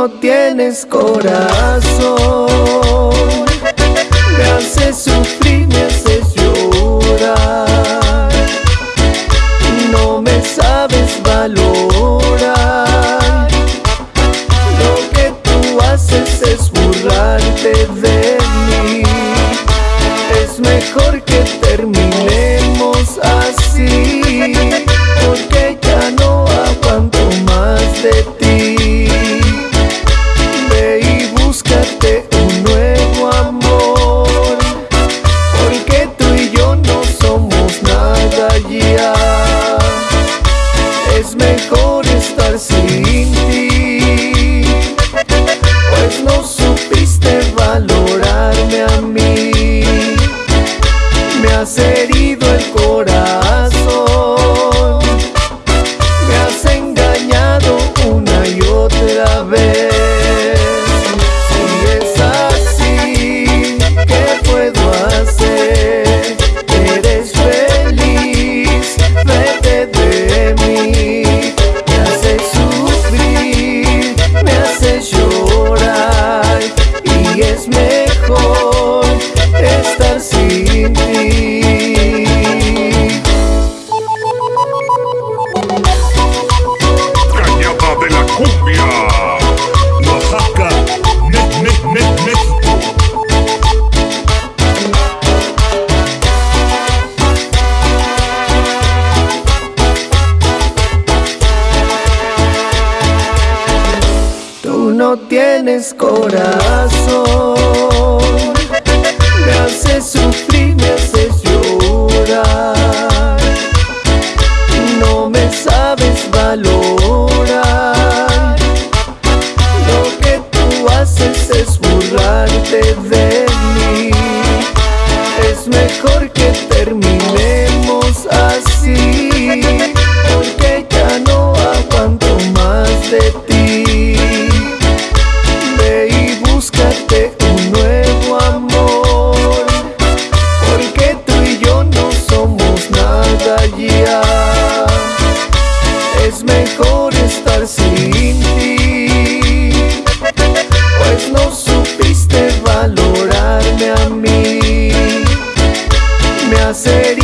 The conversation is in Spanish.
no tienes corazón. Me haces sufrir, me haces llorar. partido el corazón. no tienes corazón. Me haces sufrir, me haces llorar. No me sabes valorar. Lo que tú haces es burlarte de mí. Es mejor que terminemos así Porque ya no aguanto más de ti nasceria